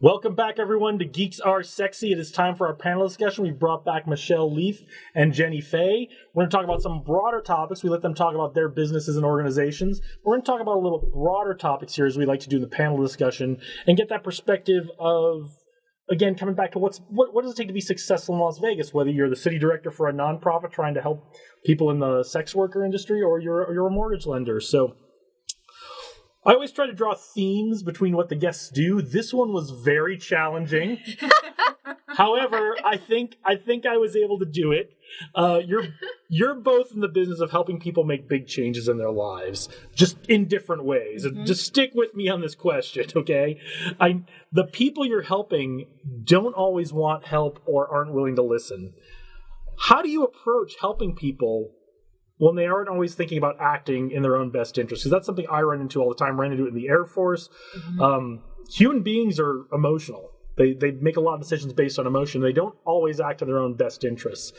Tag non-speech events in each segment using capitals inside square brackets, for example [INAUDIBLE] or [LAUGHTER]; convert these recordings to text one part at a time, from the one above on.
Welcome back, everyone, to Geeks Are Sexy. It is time for our panel discussion. We brought back Michelle Leaf and Jenny Fay. We're going to talk about some broader topics. We let them talk about their businesses and organizations. We're going to talk about a little broader topics here, as we like to do in the panel discussion, and get that perspective of, again, coming back to what's what, what does it take to be successful in Las Vegas? Whether you're the city director for a nonprofit trying to help people in the sex worker industry, or you're you're a mortgage lender. So I always try to draw themes between what the guests do. This one was very challenging. [LAUGHS] However, I think I think I was able to do it. Uh, you're you're both in the business of helping people make big changes in their lives, just in different ways. Mm-hmm. Just stick with me on this question, [LAUGHS] okay? I the people you're helping don't always want help or aren't willing to listen. How do you approach helping people when they aren't always thinking about acting in their own best interest. Because that's something I run into all the time. I ran into it in the Air Force. Mm-hmm. Um, human beings are emotional. They they make a lot of decisions based on emotion. They don't always act in their own best interests.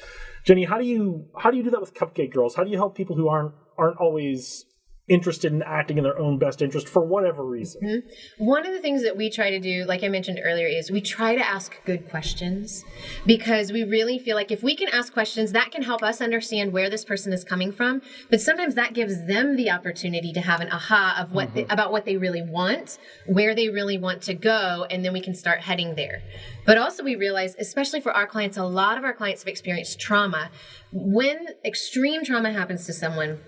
Jenny, how do you how do you do that with Cupcake Girls? How do you help people who aren't aren't always interested in acting in their own best interest for whatever reason. Mm-hmm. One of the things that we try to do, like I mentioned earlier, is we try to ask good questions because we really feel like if we can ask questions, that can help us understand where this person is coming from. But sometimes that gives them the opportunity to have an aha of what mm-hmm. they, about what they really want, where they really want to go, and then we can start heading there. But also, we realize, especially for our clients, a lot of our clients have experienced trauma. When extreme trauma happens to someone,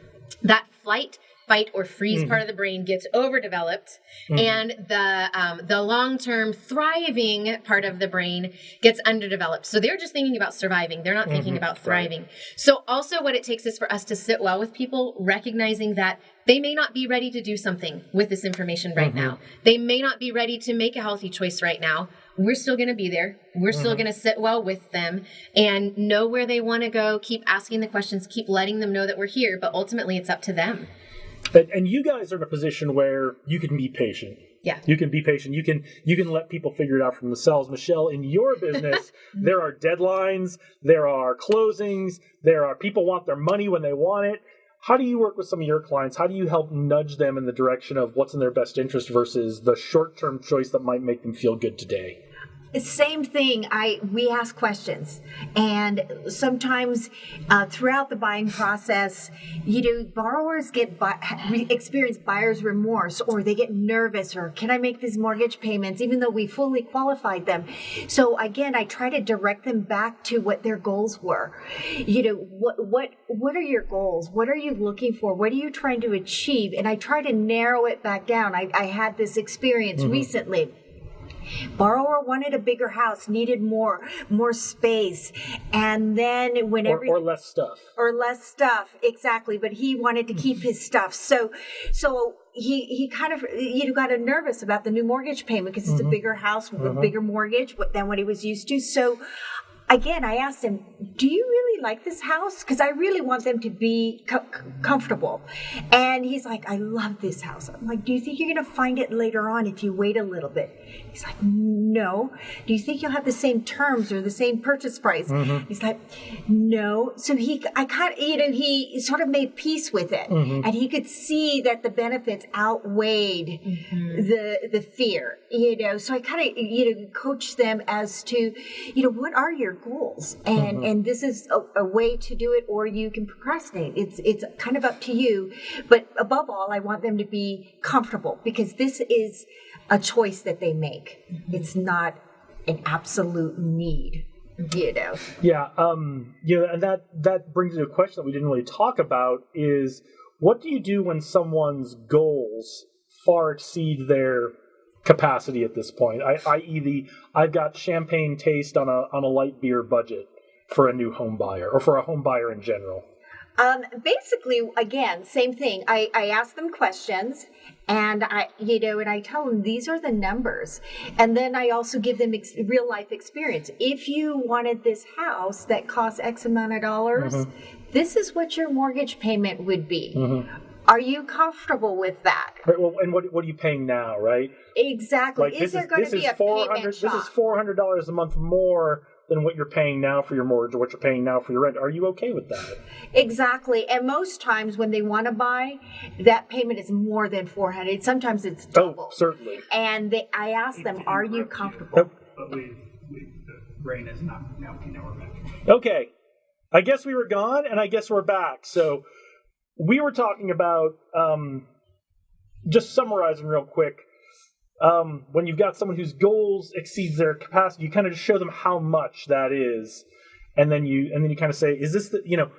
that flight fight or freeze mm-hmm. part of the brain gets overdeveloped mm-hmm. and the um, the long-term thriving part of the brain gets underdeveloped so they're just thinking about surviving they're not mm-hmm. thinking about thriving right. so also what it takes is for us to sit well with people recognizing that they may not be ready to do something with this information right now mm-hmm. they may not be ready to make a healthy choice right now we're still going to be there. We're still mm-hmm. going to sit well with them and know where they want to go. Keep asking the questions, keep letting them know that we're here, but ultimately it's up to them. And, and you guys are in a position where you can be patient. Yeah. You can be patient. You can you can let people figure it out for themselves. Michelle, in your business, [LAUGHS] mm-hmm. there are deadlines, there are closings, there are people want their money when they want it. How do you work with some of your clients? How do you help nudge them in the direction of what's in their best interest versus the short-term choice that might make them feel good today? Same thing i we ask questions. And sometimes uh, throughout the buying process you know borrowers get experience buyer's remorse or they get nervous or can i make these mortgage payments? even though we fully qualified them. So again i try to direct them back to what their goals were. You know what what what are your goals? What are you looking for? What are you trying to achieve? And i try to narrow it back down. I, I had this experience mm-hmm. recently Borrower wanted a bigger house, needed more, more space, and then when or, or less stuff, or less stuff, exactly. But he wanted to keep his stuff, so so he he kind of you know got a nervous about the new mortgage payment because it's mm-hmm. a bigger house with mm-hmm. a bigger mortgage than what he was used to. So again, I asked him, "Do you really like this house? Because I really want them to be co- comfortable." And he's like, "I love this house." I'm like, "Do you think you're going to find it later on if you wait a little bit?" He's like, "No." Do you think you'll have the same terms or the same purchase price? Mm-hmm. He's like, "No." So he, I kind of, you know, he sort of made peace with it, mm-hmm. and he could see that the benefits outweighed mm-hmm. the the fear. You know, so I kind of, you know, coached them as to, you know, what are your goals. And mm-hmm. and this is a, a, way to do it or you can procrastinate. It's it's kind of up to you. But above all i want them to be comfortable because this is a choice that they make. Mm-hmm. it's not an absolute need you know? Yeah um you know and that that brings to a question that we didn't really talk about is what do you do when someone's goals far exceed their capacity at this point. I, i.e., the I've got champagne taste on a on a light beer budget for a new home buyer or for a home buyer in general. Um, basically, again, same thing. I, I ask them questions, and I, you know, and I tell them these are the numbers, and then I also give them ex- real life experience. If you wanted this house that costs X amount of dollars, mm-hmm. this is what your mortgage payment would be. Mm-hmm. Are you comfortable with that? Right, well, and what, what are you paying now, right? Exactly. Like, is there going to be a payment This is four hundred dollars a month more than what you're paying now for your mortgage or what you're paying now for your rent. Are you okay with that? Exactly. And most times when they want to buy, that payment is more than 400. Sometimes it's Oh, double. certainly. And they, I ask them, are you comfortable? Oh. But we, we, the rain is not, now, okay, now we're back. Okay. I guess we were gone, and I guess we're back. So we were talking about um, just summarizing real quick. Um, when you've got someone whose goals exceeds their capacity, you kind of just show them how much that is, and then you and then you kind of say, "Is this the you know?"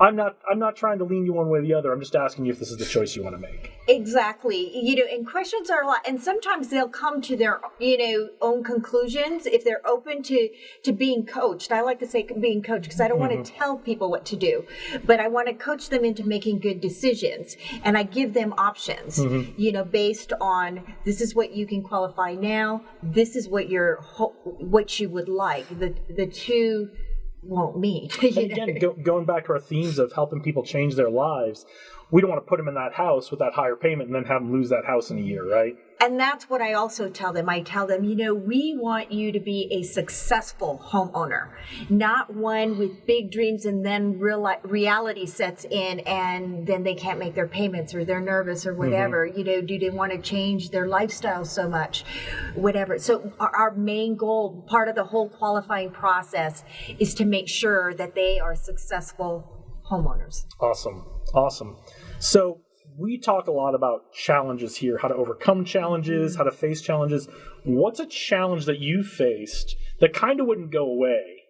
I'm not. I'm not trying to lean you one way or the other. I'm just asking you if this is the choice you want to make. Exactly. You know, and questions are a lot, and sometimes they'll come to their, you know, own conclusions if they're open to to being coached. I like to say being coached because I don't want to mm-hmm. tell people what to do, but I want to coach them into making good decisions, and I give them options. Mm-hmm. You know, based on this is what you can qualify now. This is what your what you would like. The the two won't you [LAUGHS] again, go, going back to our themes of helping people change their lives, we don't want to put them in that house with that higher payment and then have them lose that house in a year, right? And that's what I also tell them. I tell them, you know, we want you to be a successful homeowner, not one with big dreams and then real reality sets in and then they can't make their payments or they're nervous or whatever. Mm-hmm. You know, do they want to change their lifestyle so much? Whatever. So our, our main goal, part of the whole qualifying process is to make sure that they are successful homeowners. Awesome. Awesome. So we talk a lot about challenges here, how to overcome challenges, how to face challenges. What's a challenge that you faced that kind of wouldn't go away?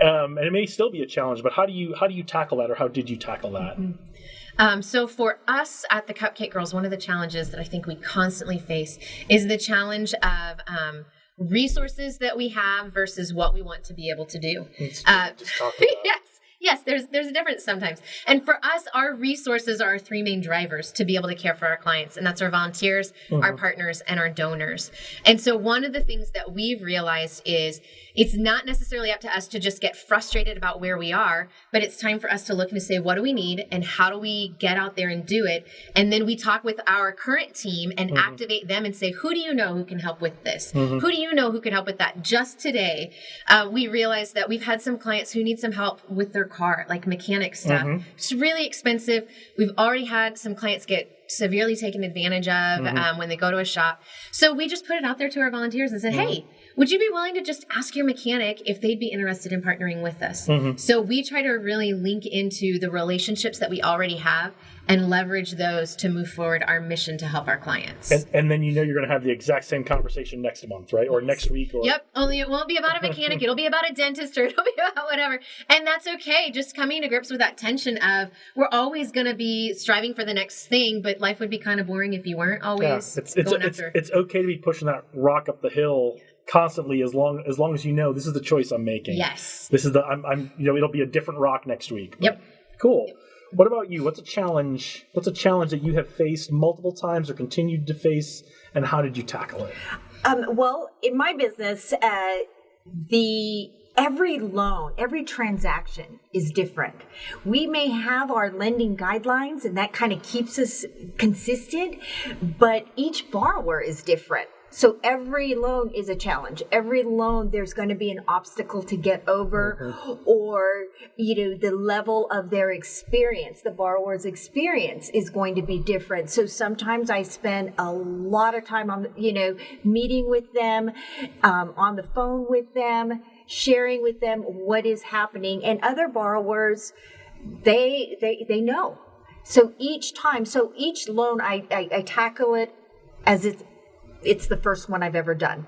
Um, and it may still be a challenge, but how do you how do you tackle that, or how did you tackle that? Um, so for us at the Cupcake Girls, one of the challenges that I think we constantly face is the challenge of um, resources that we have versus what we want to be able to do. Uh, Just talk [LAUGHS] about yes. Yes, there's there's a difference sometimes. And for us, our resources are our three main drivers to be able to care for our clients, and that's our volunteers, our mm-hmm. partners, and our donors. And so one of the things that we've realized is it's not necessarily up to us to just get frustrated about where we are, but it's time for us to look and say, what do we need and how do we get out there and do it? And then we talk with our current team and mm-hmm. activate them and say, who do you know who can help with this? Mm-hmm. Who do you know who can help with that? Just today, uh, we realized that we've had some clients who need some help with their car, like mechanic stuff. Mm-hmm. It's really expensive. We've already had some clients get severely taken advantage of mm-hmm. um, when they go to a shop. So we just put it out there to our volunteers and said, mm-hmm. hey, would you be willing to just ask your mechanic if they'd be interested in partnering with us? Mm-hmm. So we try to really link into the relationships that we already have and leverage those to move forward our mission to help our clients. And, and then you know you're going to have the exact same conversation next month, right? Or next week. Or Yep. Only it won't be about a mechanic. [LAUGHS] It'll be about a dentist or it'll be about whatever. And that's okay. Just coming to grips with that tension of we're always going to be striving for the next thing, but life would be kind of boring if you weren't Yeah, always it's it's going it's, after. it's okay to be pushing that rock up the hill constantly as long as long as you know this is the choice I'm making. yes. This is the I'm I'm you know it'll be a different rock next week. Yep. Cool. What about you? What's a challenge? What's a challenge that you have faced multiple times or continued to face, and how did you tackle it? Um, well, in my business, uh, the every loan, every transaction is different. We may have our lending guidelines, and that kind of keeps us consistent, but each borrower is different. So every loan is a challenge. Every loan, there's going to be an obstacle to get over, or you know, the level of their experience, the borrower's experience, is going to be different. So sometimes I spend a lot of time on, you know, meeting with them, um, on the phone with them, sharing with them what is happening, and other borrowers, they they they know. So each time, so each loan, I I, I tackle it as it's it's the first one I've ever done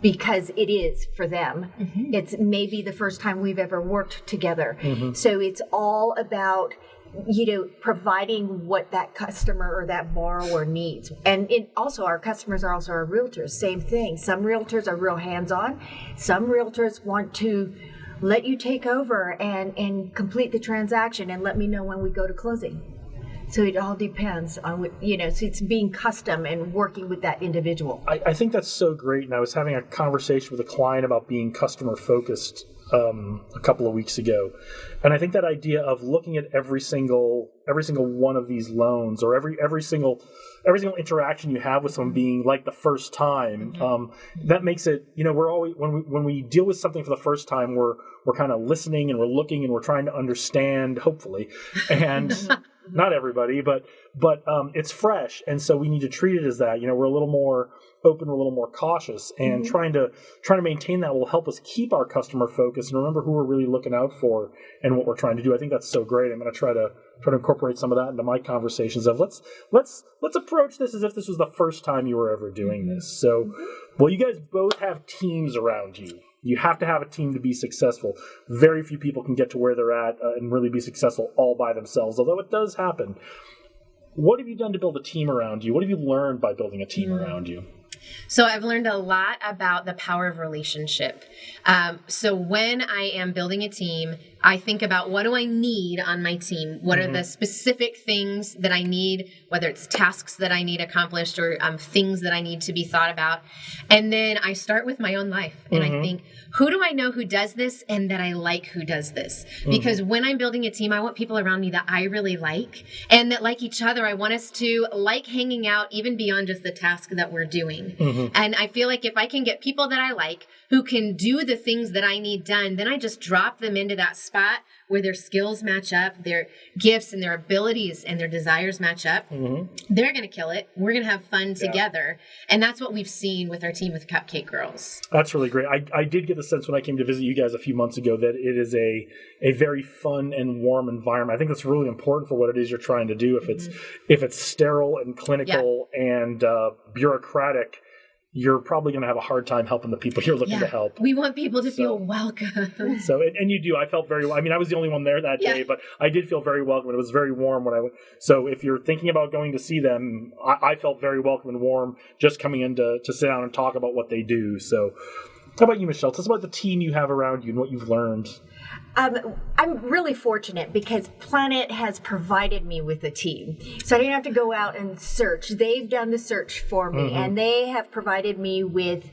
because it is for them. Mm-hmm. It's maybe the first time we've ever worked together. Mm-hmm. So it's all about you know providing what that customer or that borrower needs. And it also our customers are also our realtors. Same thing. Some realtors are real hands-on. Some realtors want to let you take over and and complete the transaction and let me know when we go to closing so it all depends on what you know so it's being custom and working with that individual I, I think that's so great. And I was having a conversation with a client about being customer focused um, a couple of weeks ago, and I think that idea of looking at every single every single one of these loans or every every single every single interaction you have with someone being like the first time. Mm-hmm. Um, that makes it, you know, we're always when we when we deal with something for the first time, we're we're kind of listening and we're looking and we're trying to understand, hopefully, and. [LAUGHS] Not everybody, but but um, it's fresh, and so we need to treat it as that. You know, we're a little more open, we're a little more cautious, and mm-hmm. trying to trying to maintain that will help us keep our customer focus and remember who we're really looking out for and what we're trying to do. I think that's so great. I'm going to try to try to incorporate some of that into my conversations of let's let's let's approach this as if this was the first time you were ever doing mm-hmm. this. So, mm-hmm. well, you guys both have teams around you. You have to have a team to be successful. Very few people can get to where they're at uh, and really be successful all by themselves, although it does happen. What have you done to build a team around you? What have you learned by building a team around you? So I've learned a lot about the power of relationship. Um, so when I am building a team, I think about what do I need on my team? What are the mm-hmm. specific things that I need, whether it's tasks that I need accomplished or um, things that I need to be thought about. And then I start with my own life and I mm-hmm. think, who do I know who does this and that I like who does this? Mm-hmm. Because when I'm building a team, I want people around me that I really like and that like each other. I want us to like hanging out even beyond just the task that we're doing. And I feel like if I can get people that I like who can do the things that I need done, then I just drop them into that spot where their skills match up, their gifts and their abilities and their desires match up. They're going to kill it. We're going to have fun together. And that's what we've seen with our team with Cupcake Girls. That's really great. I, I did get the sense when I came to visit you guys a few months ago that it is a a very fun and warm environment. I think that's really important for what it is you're trying to do. If it's if it's sterile and clinical and uh, bureaucratic, you're probably going to have a hard time helping the people you're looking to help. We want people to So- feel welcome. So and, and you do. I felt very. I mean, I was the only one there that Yeah. day, but I did feel very welcome. It was very warm when I went. So if you're thinking about going to see them, I, I felt very welcome and warm just coming in to, to sit down and talk about what they do. So, how about you, Michelle? Tell us about the team you have around you and what you've learned. Um, I'm really fortunate because Planet has provided me with a team. So I didn't have to go out and search. They've done the search for me and they have provided me with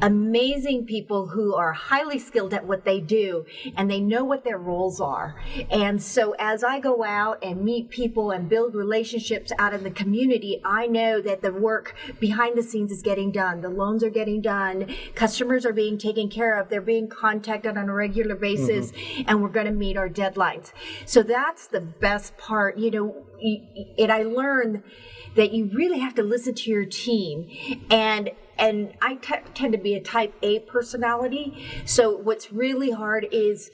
amazing people who are highly skilled at what they do and they know what their roles are. And so as I go out and meet people and build relationships out in the community, I know that the work behind the scenes is getting done. The loans are getting done. Customers are being taken care of. They're being contacted on a regular basis and we're going to meet our deadlines. So that's the best part. You know, and I learned that you really have to listen to your team and and I t- tend to be a type A personality. So what's really hard is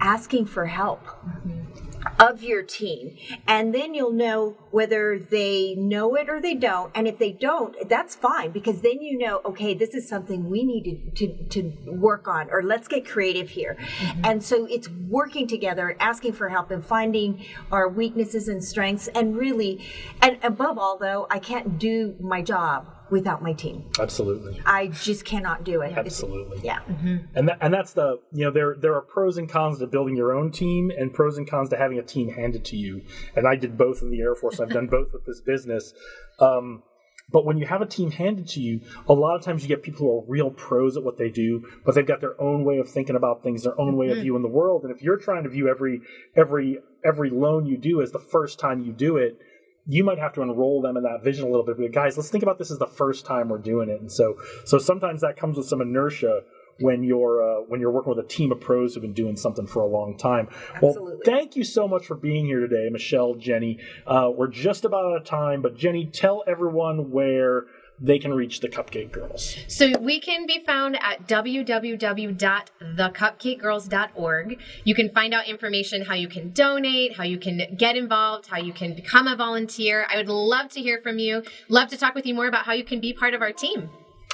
asking for help mm-hmm. Of your team. And then you'll know whether they know it or they don't. And if they don't that's fine because then you know okay this is something we need to, to, to work on or let's get creative here. Mm-hmm. And so it's working together and asking for help and finding our weaknesses and strengths. And really and above all though i can't do my job without my team Absolutely. i just cannot do it It's- Absolutely. yeah mm-hmm. Mm-hmm. And that, and that's the you know there there are pros and cons to building your own team and pros and cons to having a team handed to you. And I did both in the Air Force. I've done [LAUGHS] both with this business. Um, but when you have a team handed to you, a lot of times you get people who are real pros at what they do, but they've got their own way of thinking about things, their own way of mm-hmm. viewing the world. And if you're trying to view every every every loan you do as the first time you do it, you might have to enroll them in that vision a little bit. But guys, let's think about this as the first time we're doing it. And so so sometimes that comes with some inertia when you're uh, when you're working with a team of pros who've been doing something for a long time. Well, thank you so much for being here today, Michelle, Jenny. Uh, we're just about out of time, but Jenny, tell everyone where they can reach the Cupcake Girls. So we can be found at www.thecupcakegirls.org. You can find out information how you can donate, how you can get involved, how you can become a volunteer. I would love to hear from you. Love to talk with you more about how you can be part of our team.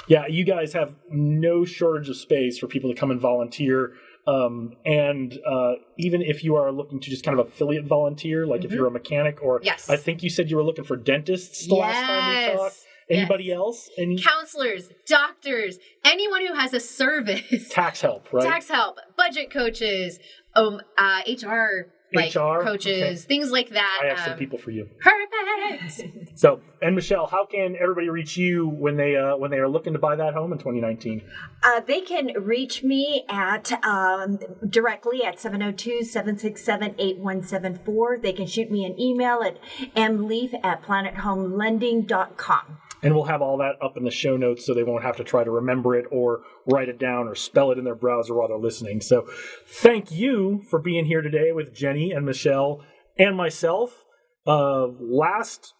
Yeah, you guys have no shortage of space for people to come and volunteer. Um, and uh, even if you are looking to just kind of affiliate volunteer, like if you're a mechanic or Mm-hmm. Yes. I think you said you were looking for dentists the last time we Yes. talked. Anybody else? Any Counselors, doctors, anyone who has a service. [LAUGHS] tax help, right? tax help, budget coaches, um, uh, HR like HR? coaches, things like that. I have some um, people for you. Perfect. [LAUGHS] [LAUGHS] So, and Michelle, how can everybody reach you when they uh, when they are looking to buy that home in 2019? Uh, they can reach me at um, directly at 702-767-8174. They can shoot me an email at mleaf at planethomelending.com. And we'll have all that up in the show notes so they won't have to try to remember it or write it down or spell it in their browser while they're listening. So, thank you for being here today with Jenny and Michelle and myself. Uh, last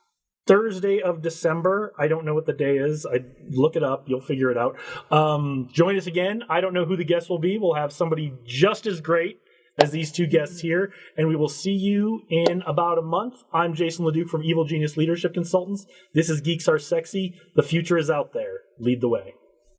Thursday of December. I don't know what the day is. I look it up. You'll figure it out. Um, join us again. I don't know who the guest will be. We'll have somebody just as great as these two guests mm-hmm. here, and we will see you in about a month. I'm Jason Leduc from Evil Genius Leadership Consultants. This is Geeks Are Sexy. The future is out there. Lead the way.